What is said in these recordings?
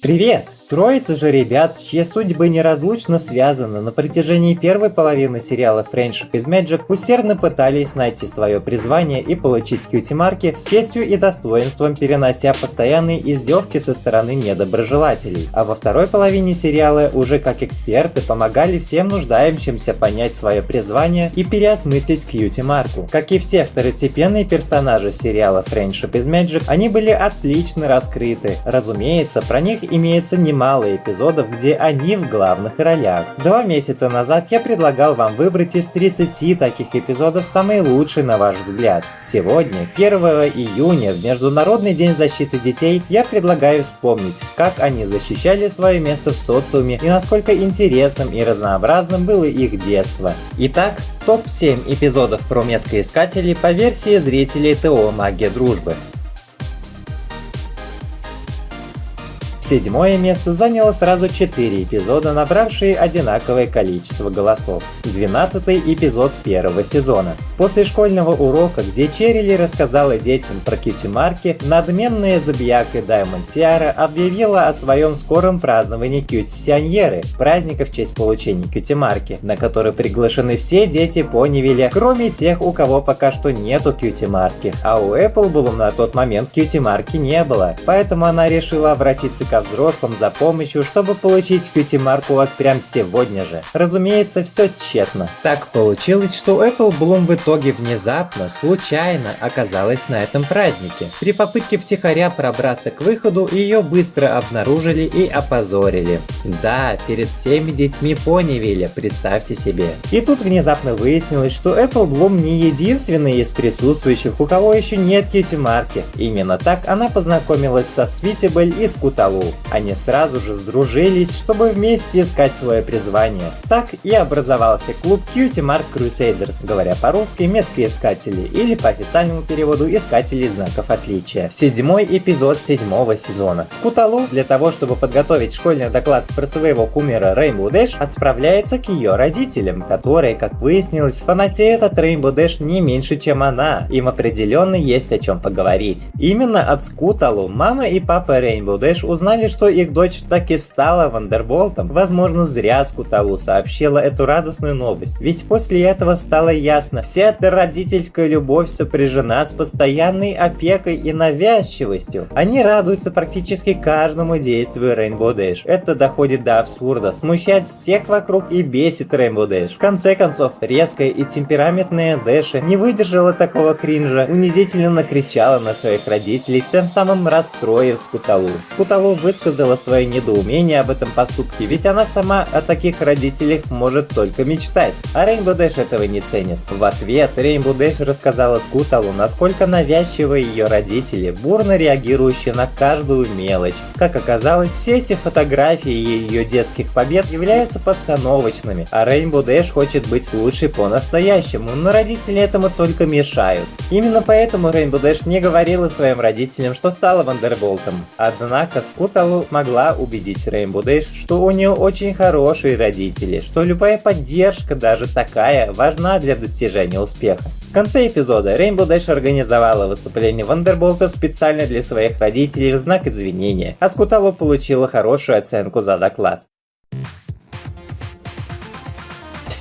Привет! Троица же ребят, чьи судьбы неразлучно связаны на протяжении первой половины сериала Friendship is Magic усердно пытались найти свое призвание и получить кьюти-марки с честью и достоинством, перенося постоянные издевки со стороны недоброжелателей. А во второй половине сериала уже как эксперты помогали всем нуждающимся понять свое призвание и переосмыслить кьюти-марку. Как и все второстепенные персонажи сериала Friendship is Magic, они были отлично раскрыты. Разумеется, про них имеется немало мало эпизодов, где они в главных ролях. Два месяца назад я предлагал вам выбрать из 30 таких эпизодов самый лучший на ваш взгляд. Сегодня, 1 июня, в Международный день защиты детей, я предлагаю вспомнить, как они защищали свое место в социуме и насколько интересным и разнообразным было их детство. Итак, топ-7 эпизодов про меткоискателей по версии зрителей ТО «Магия дружбы». Седьмое место заняло сразу 4 эпизода, набравшие одинаковое количество голосов. Двенадцатый эпизод первого сезона. После школьного урока, где Черили рассказала детям про кьюти-марки, надменная забияка Даймонд Тиара объявила о своем скором праздновании кьюти-сионьеры, праздника в честь получения кьюти-марки, на который приглашены все дети Понивиля, кроме тех, у кого пока что нету кьюти-марки. А у Apple Bloom на тот момент кьюти-марки не было, поэтому она решила обратиться ко взрослым за помощью, чтобы получить кьюти-марку вот прям сегодня же. Разумеется, все тщетно. Так получилось, что Apple Bloom в итоге внезапно, случайно оказалась на этом празднике. При попытке втихаря пробраться к выходу, ее быстро обнаружили и опозорили. Да, перед всеми детьми Понивиля, представьте себе. И тут внезапно выяснилось, что Apple Bloom не единственный из присутствующих, у кого еще нет кьюти-марки. Именно так она познакомилась со Свитибель и Скуталу. Они сразу же сдружились, чтобы вместе искать свое призвание. Так и образовался клуб Cutie Mark Crusaders, говоря по-русски меткоискатели или по официальному переводу искатели знаков отличия. Седьмой эпизод седьмого сезона. Скуталу для того, чтобы подготовить школьный доклад про своего кумира Rainbow Dash, отправляется к ее родителям, которые, как выяснилось, фанатеют от Rainbow Dash не меньше, чем она. Им определенно есть о чем поговорить. Именно от Скуталу мама и папа Rainbow Dash узнали узнали, что их дочь так и стала Вандерболтом, возможно зря Скуталу сообщила эту радостную новость, ведь после этого стало ясно, вся эта родительская любовь сопряжена с постоянной опекой и навязчивостью. Они радуются практически каждому действию Rainbow Dash. Это доходит до абсурда, смущает всех вокруг и бесит Rainbow Dash. В конце концов, резкая и темпераментная Дэша не выдержала такого кринжа, унизительно накричала на своих родителей, тем самым расстроив Скуталу. Скуталу высказала свое недоумение об этом поступке, ведь она сама о таких родителях может только мечтать. А Rainbow Dash этого не ценит. В ответ Rainbow Dash рассказала Скуталу, насколько навязчивы ее родители, бурно реагирующие на каждую мелочь. Как оказалось, все эти фотографии ее детских побед являются постановочными, а Rainbow Dash хочет быть лучшей по-настоящему, но родители этому только мешают. Именно поэтому Rainbow Dash не говорила своим родителям, что стала Вандерболтом. Однако Скутал Калу смогла убедить Rainbow Dash, что у нее очень хорошие родители, что любая поддержка, даже такая, важна для достижения успеха. В конце эпизода Rainbow Dash организовала выступление Вандерболтов специально для своих родителей в знак извинения, а Скуталу получила хорошую оценку за доклад.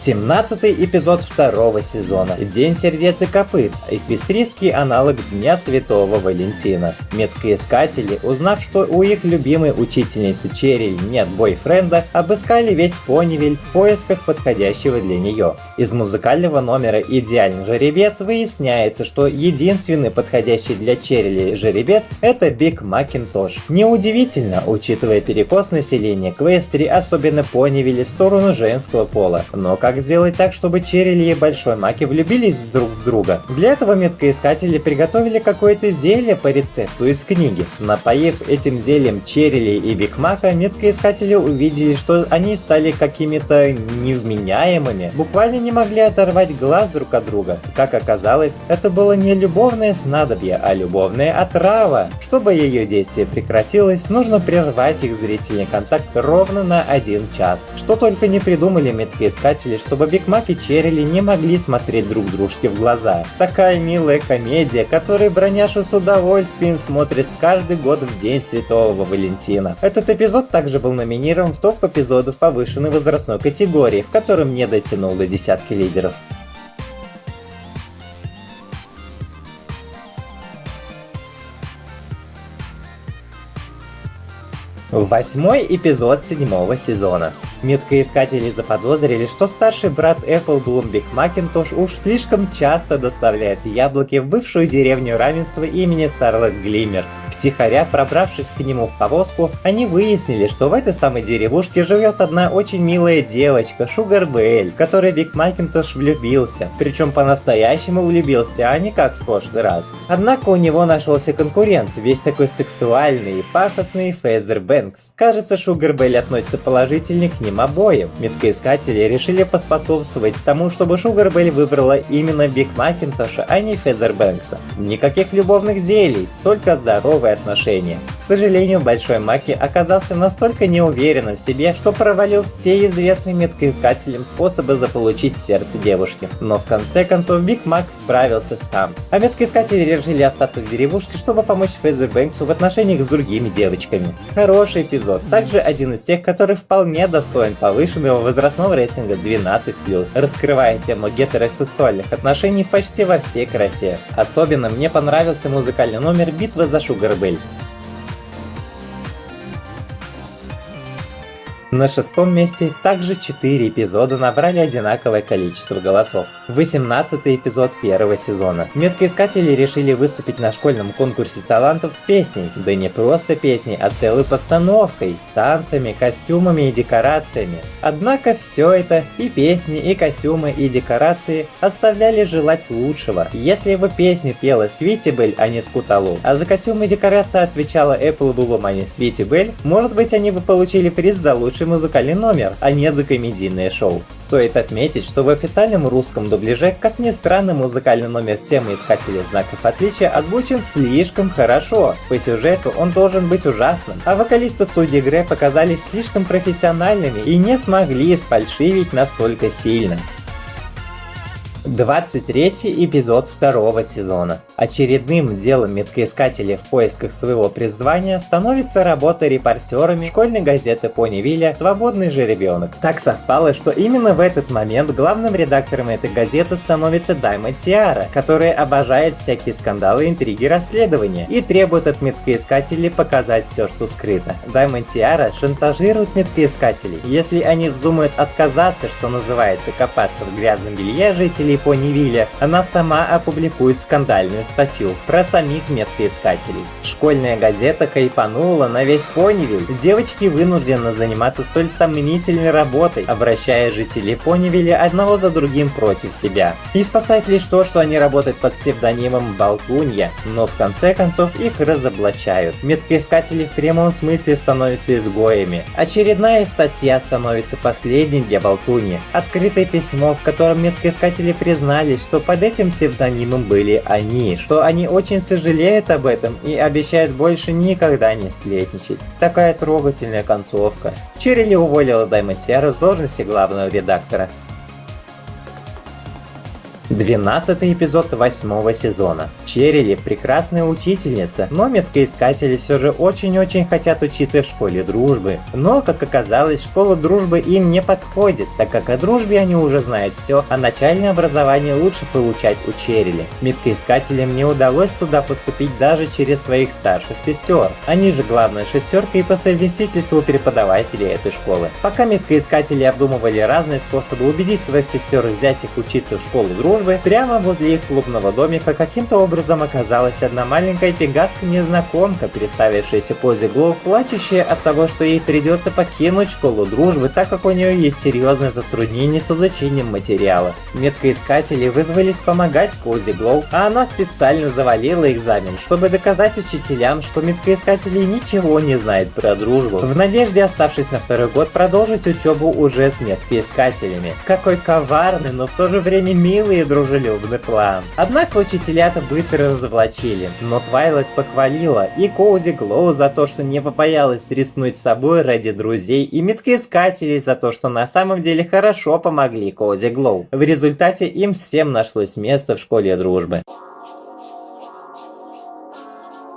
17 эпизод второго сезона. День сердец и копыт. Эквестрийский аналог Дня Святого Валентина. Меткоискатели, узнав, что у их любимой учительницы Черили нет бойфренда, обыскали весь Понивиль в поисках подходящего для нее. Из музыкального номера «Идеальный жеребец» выясняется, что единственный подходящий для Черили жеребец это Биг Макинтош. Неудивительно, учитывая перекос населения Эквестрии, особенно Понивилля в сторону женского пола. Но как как сделать так, чтобы Черили и Большой Маки влюбились друг в друга. Для этого меткоискатели приготовили какое-то зелье по рецепту из книги. Напоив этим зельем Черили и Биг Мака, меткоискатели увидели, что они стали какими-то невменяемыми, буквально не могли оторвать глаз друг от друга. Как оказалось, это было не любовное снадобье, а любовная отрава. Чтобы ее действие прекратилось, нужно прервать их зрительный контакт ровно на один час. Что только не придумали меткоискатели, чтобы Биг Мак и Черили не могли смотреть друг дружке в глаза. Такая милая комедия, которую броняша с удовольствием смотрит каждый год в День Святого Валентина. Этот эпизод также был номинирован в топ эпизодов повышенной возрастной категории, в котором не дотянул до десятки лидеров. Восьмой эпизод седьмого сезона. Меткоискатели заподозрили, что старший брат Apple Bloomberg Макинтош уж слишком часто доставляет яблоки в бывшую деревню равенства имени Старлет Глиммер, Втихаря пробравшись к нему в повозку, они выяснили, что в этой самой деревушке живет одна очень милая девочка, Шугар Бэль, в которой Биг Макинтош влюбился. Причем по-настоящему влюбился, а не как в прошлый раз. Однако у него нашелся конкурент, весь такой сексуальный и пафосный Фезер Бэнгс. Кажется, Шугар Бэль относится положительнее к ним обоим. Меткоискатели решили поспособствовать тому, чтобы Шугар Бэль выбрала именно Биг Макинтоша, а не Фезер Бэнгса. Никаких любовных зелий, только здоровые отношения. Сожалению, Большой Маки оказался настолько неуверенным в себе, что провалил все известные меткоискателям способы заполучить сердце девушки. Но в конце концов Биг Мак справился сам. А меткоискатели решили остаться в деревушке, чтобы помочь Фейзер Бэнксу в отношениях с другими девочками. Хороший эпизод, также один из тех, который вполне достоин повышенного возрастного рейтинга 12+, раскрывая тему гетеросексуальных отношений почти во всей красе. Особенно мне понравился музыкальный номер «Битва за Шугар На шестом месте также 4 эпизода набрали одинаковое количество голосов. 18 эпизод первого сезона. Меткоискатели решили выступить на школьном конкурсе талантов с песней. Да не просто песней, а целой постановкой, с танцами, костюмами и декорациями. Однако все это, и песни, и костюмы, и декорации, оставляли желать лучшего. Если бы песню пела Свити Белль, а не Скуталу, а за костюмы и декорации отвечала Apple Bloom, а не Свити Белль, может быть они бы получили приз за лучший лучший музыкальный номер, а не за комедийное шоу. Стоит отметить, что в официальном русском дубляже, как ни странно, музыкальный номер темы Искателя Знаков Отличия озвучен слишком хорошо. По сюжету он должен быть ужасным, а вокалисты студии Грэ показались слишком профессиональными и не смогли сфальшивить настолько сильно. 23 эпизод второго сезона. Очередным делом меткоискателей в поисках своего призвания становится работа репортерами школьной газеты Пони Вилля «Свободный же ребенок». Так совпало, что именно в этот момент главным редактором этой газеты становится Дайма Тиара, которая обожает всякие скандалы, интриги, расследования и требует от меткоискателей показать все, что скрыто. Дайма Тиара шантажирует меткоискателей. Если они вздумают отказаться, что называется, копаться в грязном белье жителей жителей Понивилля, она сама опубликует скандальную статью про самих меткоискателей. Школьная газета кайпанула на весь Понивиль. Девочки вынуждены заниматься столь сомнительной работой, обращая жителей Понивилля одного за другим против себя. И спасает лишь то, что они работают под псевдонимом Болтунья, но в конце концов их разоблачают. Меткоискатели в прямом смысле становятся изгоями. Очередная статья становится последней для Болтуньи. Открытое письмо, в котором меткоискатели признались, что под этим псевдонимом были они, что они очень сожалеют об этом и обещают больше никогда не сплетничать. Такая трогательная концовка. Черили уволила Даймонтера с должности главного редактора. 12 эпизод 8 сезона. Черили прекрасная учительница, но меткоискатели все же очень-очень хотят учиться в школе дружбы. Но, как оказалось, школа дружбы им не подходит, так как о дружбе они уже знают все, а начальное образование лучше получать у Черили. Меткоискателям не удалось туда поступить даже через своих старших сестер. Они же главная шестерка и по совместительству преподаватели этой школы. Пока меткоискатели обдумывали разные способы убедить своих сестер взять их учиться в школу дружбы, службы, прямо возле их клубного домика каким-то образом оказалась одна маленькая пегастка-незнакомка, представившаяся Кози Глоу, плачущая от того, что ей придется покинуть школу дружбы, так как у нее есть серьезные затруднения с изучением материала. Меткоискатели вызвались помогать Кози Глоу, а она специально завалила экзамен, чтобы доказать учителям, что меткоискатели ничего не знают про дружбу, в надежде, оставшись на второй год, продолжить учебу уже с меткоискателями. Какой коварный, но в то же время милый дружелюбный план. Однако учителя-то быстро разоблачили, но Твайлайт похвалила и Коузи Глоу за то, что не побоялась рискнуть собой ради друзей, и меткоискателей за то, что на самом деле хорошо помогли Коузи Глоу. В результате им всем нашлось место в школе дружбы.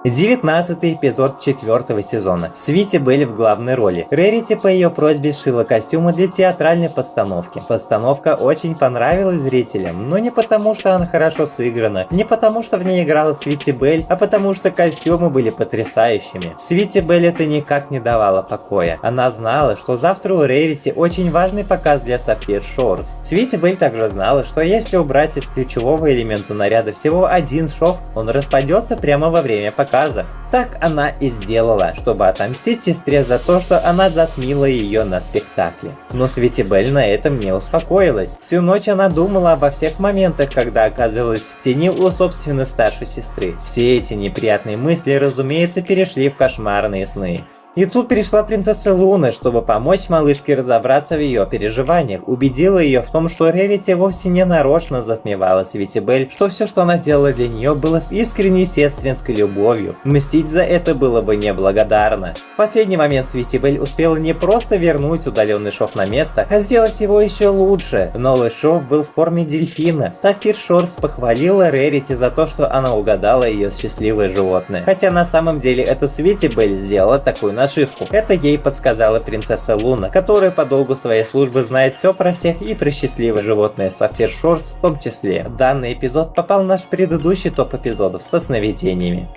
19 эпизод четвертого сезона. Свити были в главной роли. Рерити по ее просьбе сшила костюмы для театральной постановки. Постановка очень понравилась зрителям, но не потому, что она хорошо сыграна, не потому, что в ней играла Свити Белль, а потому, что костюмы были потрясающими. Свити Белль это никак не давало покоя. Она знала, что завтра у Рерити очень важный показ для Сафир Шорс. Свити Белль также знала, что если убрать из ключевого элемента наряда всего один шов, он распадется прямо во время показа показа. Так она и сделала, чтобы отомстить сестре за то, что она затмила ее на спектакле. Но Светибель на этом не успокоилась. Всю ночь она думала обо всех моментах, когда оказывалась в тени у собственной старшей сестры. Все эти неприятные мысли, разумеется, перешли в кошмарные сны. И тут пришла принцесса Луна, чтобы помочь малышке разобраться в ее переживаниях, убедила ее в том, что Рерити вовсе не нарочно затмевала Светибель, что все, что она делала для нее, было с искренней сестринской любовью. Мстить за это было бы неблагодарно. В последний момент Светибель успела не просто вернуть удаленный шов на место, а сделать его еще лучше. Новый шов был в форме дельфина. Сафир Шорс похвалила Рерити за то, что она угадала ее счастливое животное. Хотя на самом деле это Светибель сделала такую нашивку. Это ей подсказала принцесса Луна, которая по долгу своей службы знает все про всех и про счастливое животное Сафир Шорс в том числе. Данный эпизод попал в наш предыдущий топ эпизодов со сновидениями.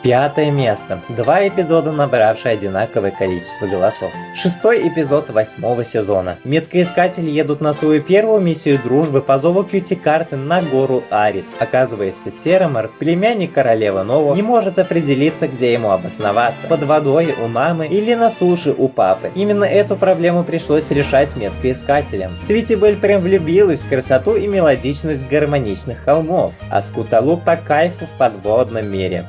Пятое место. Два эпизода, набравшие одинаковое количество голосов. Шестой эпизод восьмого сезона. Меткоискатели едут на свою первую миссию дружбы по зову Кьюти-карты на гору Арис. Оказывается, Терамар, племянник королевы Ново, не может определиться, где ему обосноваться. Под водой у мамы или на суше у папы. Именно эту проблему пришлось решать меткоискателям. Свитибель прям влюбилась в красоту и мелодичность гармоничных холмов, а Скуталу по кайфу в подводном мире.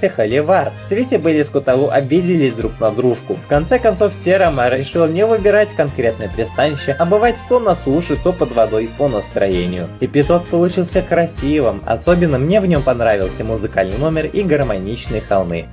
Разгорелся появился Холивар. В свете были с Куталу обиделись друг на дружку. В конце концов Терама решил не выбирать конкретное пристанище, а бывать то на суше, то под водой по настроению. Эпизод получился красивым, особенно мне в нем понравился музыкальный номер и гармоничные холмы.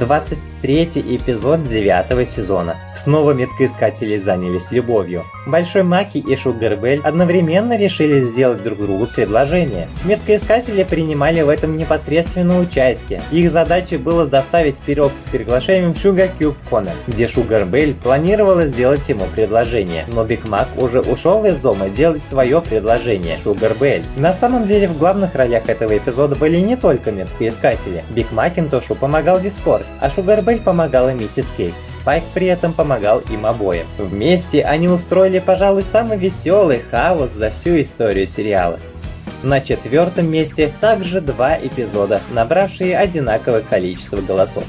23 эпизод 9 сезона. Снова меткоискатели занялись любовью. Большой Маки и Шугарбель одновременно решили сделать друг другу предложение. Меткоискатели принимали в этом непосредственное участие. Их задачей было доставить пирог с приглашением в Sugar Cube Corner, где Шугарбель планировала сделать ему предложение. Но Биг Мак уже ушел из дома делать свое предложение Шугарбель. На самом деле в главных ролях этого эпизода были не только меткоискатели. Биг Макинтошу помогал Дискорд, а Шугарбель помогала Миссис Кейк. Спайк при этом помогал им обоим. Вместе они устроили, пожалуй, самый веселый хаос за всю историю сериала. На четвертом месте также два эпизода, набравшие одинаковое количество голосов.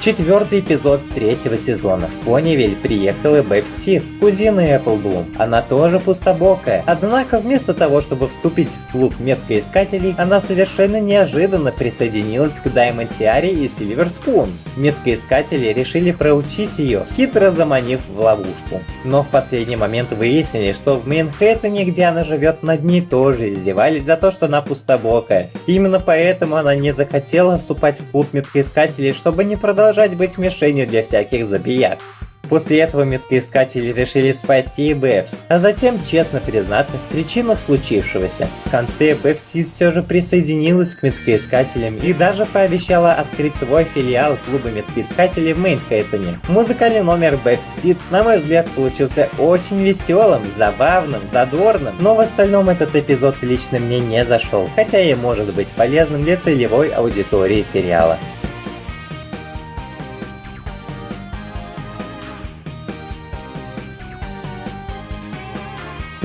Четвертый эпизод третьего сезона. В Понивиль приехала Бэб Сид, кузина Эпплблум. Она тоже пустобокая. Однако вместо того, чтобы вступить в клуб меткоискателей, она совершенно неожиданно присоединилась к Даймонд Тиаре и Сильвер Спун. Меткоискатели решили проучить ее, хитро заманив в ловушку. Но в последний момент выяснили, что в Мейнхэттене, где она живет, над ней тоже издевались за то, что она пустобокая. Именно поэтому она не захотела вступать в клуб меткоискателей, чтобы не продолжать продолжать быть мишенью для всяких забияк. После этого меткоискатели решили спасти Бэвс, а затем честно признаться в причинах случившегося. В конце Бэвсис все же присоединилась к меткоискателям и даже пообещала открыть свой филиал клуба меткоискателей в Мейнхэттене. Музыкальный номер Бэвсит, на мой взгляд, получился очень веселым, забавным, задорным, но в остальном этот эпизод лично мне не зашел, хотя и может быть полезным для целевой аудитории сериала.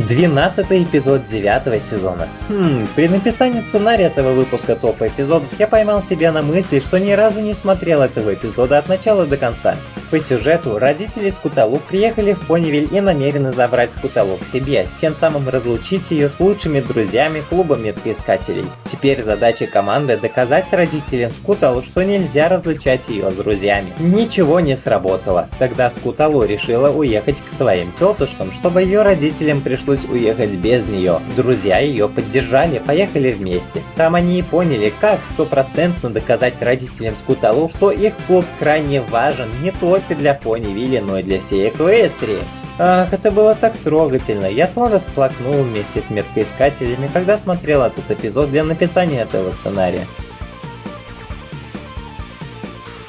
12 эпизод 9 сезона. Хм, при написании сценария этого выпуска топа эпизодов я поймал себя на мысли, что ни разу не смотрел этого эпизода от начала до конца. По сюжету, родители Скуталу приехали в Понивиль и намерены забрать Скуталу к себе, тем самым разлучить ее с лучшими друзьями клуба меткоискателей. Теперь задача команды доказать родителям Скуталу, что нельзя разлучать ее с друзьями. Ничего не сработало. Тогда Скуталу решила уехать к своим тетушкам, чтобы ее родителям пришлось уехать без нее. Друзья ее поддержали, поехали вместе. Там они и поняли, как стопроцентно доказать родителям Скуталу, что их клуб крайне важен не только для Пони Вилли, но и для всей Эквестрии. Ах, это было так трогательно. Я тоже сплакнул вместе с меткоискателями, когда смотрел этот эпизод для написания этого сценария.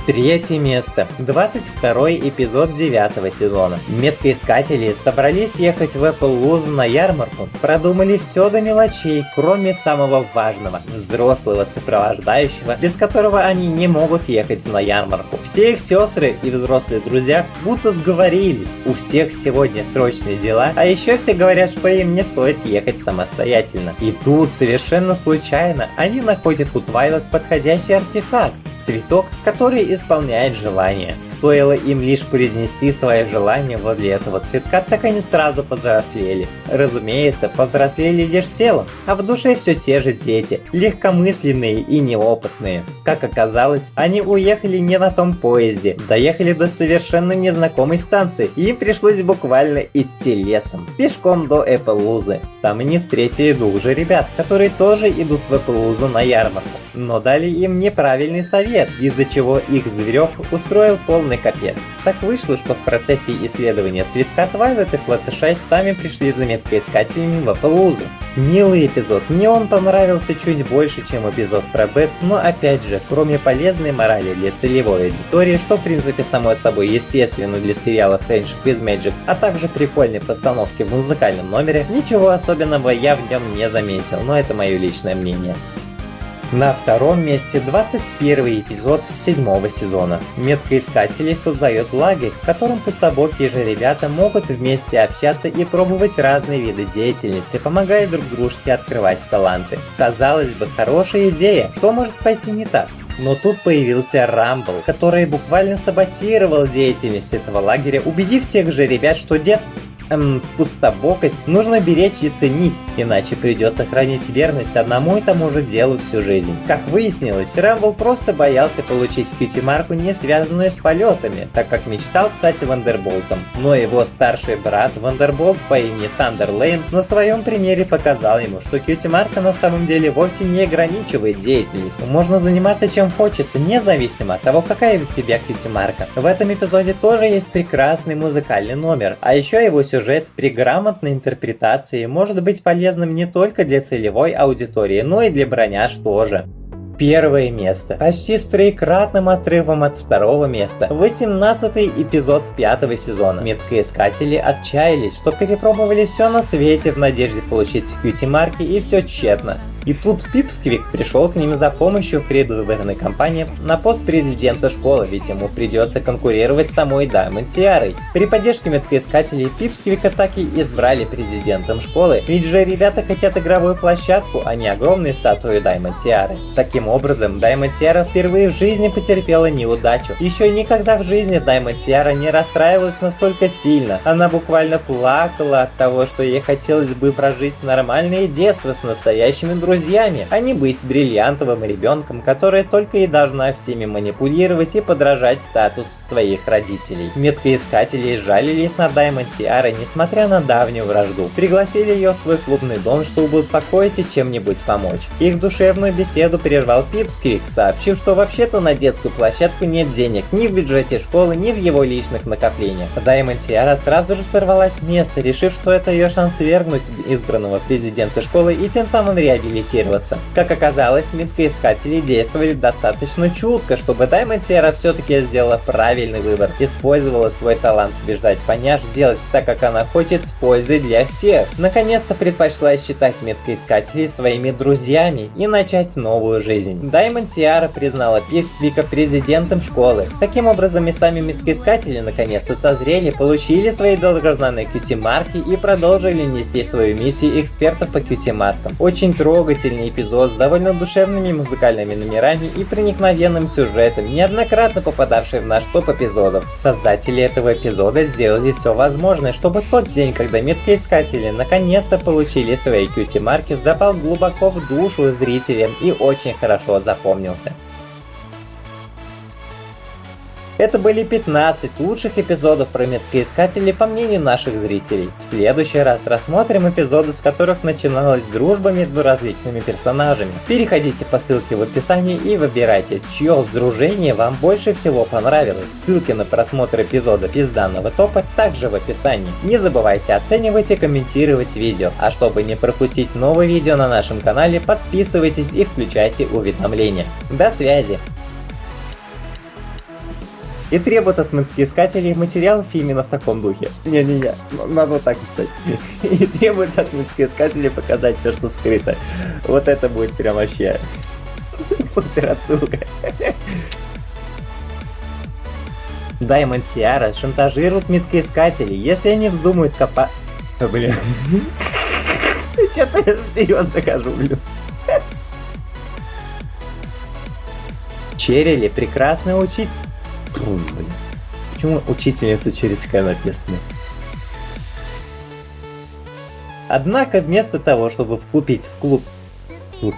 Третье место. 22 эпизод 9 сезона. Меткоискатели собрались ехать в Apple Luz на ярмарку. Продумали все до мелочей, кроме самого важного – взрослого сопровождающего, без которого они не могут ехать на ярмарку. Все их сестры и взрослые друзья будто сговорились. У всех сегодня срочные дела, а еще все говорят, что им не стоит ехать самостоятельно. И тут совершенно случайно они находят у Твайлот подходящий артефакт цветок, который исполняет желание. Стоило им лишь произнести свое желание возле этого цветка, так они сразу повзрослели. Разумеется, повзрослели лишь телом, а в душе все те же дети, легкомысленные и неопытные. Как оказалось, они уехали не на том поезде, доехали до совершенно незнакомой станции, и им пришлось буквально идти лесом, пешком до Эпплузы. Там они встретили двух же ребят, которые тоже идут в Эпплузу на ярмарку, но дали им неправильный совет, из-за чего их зверек устроил полный капец. Так вышло, что в процессе исследования цветка Твайлет и Флаттершай сами пришли за меткоискателями в Аппалузу. Милый эпизод, мне он понравился чуть больше, чем эпизод про Бэбс, но опять же, кроме полезной морали для целевой аудитории, что в принципе само собой естественно для сериала Friendship with Magic, а также прикольной постановки в музыкальном номере, ничего особенного я в нем не заметил, но это мое личное мнение. На втором месте 21 эпизод седьмого сезона. Меткоискатели создают лагерь, в котором пустобокие же ребята могут вместе общаться и пробовать разные виды деятельности, помогая друг дружке открывать таланты. Казалось бы, хорошая идея, что может пойти не так? Но тут появился Рамбл, который буквально саботировал деятельность этого лагеря, убедив всех же ребят, что дескать, эм, пустобокость нужно беречь и ценить, иначе придется хранить верность одному и тому же делу всю жизнь. Как выяснилось, Рэмбл просто боялся получить кьюти-марку, не связанную с полетами, так как мечтал стать Вандерболтом. Но его старший брат Вандерболт по имени Тандер Лейн на своем примере показал ему, что кьюти-марка на самом деле вовсе не ограничивает деятельность. Можно заниматься чем хочется, независимо от того, какая у тебя кьюти-марка. В этом эпизоде тоже есть прекрасный музыкальный номер, а еще его сюжет при грамотной интерпретации может быть полезным не только для целевой аудитории, но и для броняж тоже. Первое место. Почти с троекратным отрывом от второго места. 18 эпизод пятого сезона. Меткоискатели отчаялись, что перепробовали все на свете в надежде получить кьюти-марки и все тщетно. И тут Пипсквик пришел к ним за помощью в предвыборной кампании на пост президента школы, ведь ему придется конкурировать с самой Даймонд Тиарой. При поддержке меткоискателей Пипсквика так и избрали президентом школы, ведь же ребята хотят игровую площадку, а не огромные статуи Даймонд Тиары. Таким образом, Даймонд Тиара впервые в жизни потерпела неудачу. Еще никогда в жизни Даймонд Тиара не расстраивалась настолько сильно. Она буквально плакала от того, что ей хотелось бы прожить нормальное детство с настоящими друзьями друзьями, а не быть бриллиантовым ребенком, которая только и должна всеми манипулировать и подражать статус своих родителей. Меткоискатели жалились на Даймонд Тиара, несмотря на давнюю вражду. Пригласили ее в свой клубный дом, чтобы успокоить и чем-нибудь помочь. Их душевную беседу прервал Пипсквик, сообщив, что вообще-то на детскую площадку нет денег ни в бюджете школы, ни в его личных накоплениях. Даймонд Тиара сразу же сорвалась с места, решив, что это ее шанс свергнуть избранного президента школы и тем самым реабилитировать ориентироваться. Как оказалось, меткоискатели действовали достаточно чутко, чтобы Сера все-таки сделала правильный выбор. Использовала свой талант убеждать поняш делать так, как она хочет, с пользой для всех. Наконец-то предпочла считать меткоискателей своими друзьями и начать новую жизнь. Даймонд Сиара признала Пиксвика президентом школы. Таким образом и сами меткоискатели наконец-то созрели, получили свои долгожданные QT-марки и продолжили нести свою миссию экспертов по QT-маркам. Очень трогательно трогательный эпизод с довольно душевными музыкальными номерами и проникновенным сюжетом, неоднократно попадавший в наш топ эпизодов. Создатели этого эпизода сделали все возможное, чтобы тот день, когда меткоискатели наконец-то получили свои кьюти-марки, запал глубоко в душу зрителям и очень хорошо запомнился. Это были 15 лучших эпизодов про меткоискателей по мнению наших зрителей. В следующий раз рассмотрим эпизоды, с которых начиналась дружба между различными персонажами. Переходите по ссылке в описании и выбирайте, чье сдружение вам больше всего понравилось. Ссылки на просмотр эпизодов из данного топа также в описании. Не забывайте оценивать и комментировать видео. А чтобы не пропустить новые видео на нашем канале, подписывайтесь и включайте уведомления. До связи! И требует от искателей материалов именно в таком духе. Не-не-не, надо вот так писать. И требует от искателей показать все, что скрыто. Вот это будет прям вообще супер отсылка. Даймонд Сиара шантажирует меткоискателей, если они вздумают копать... Блин. Что-то я вперед захожу, блин. Черили прекрасный учитель трудно, блин. Почему учительница через К написано? Однако вместо того, чтобы вкупить в клуб...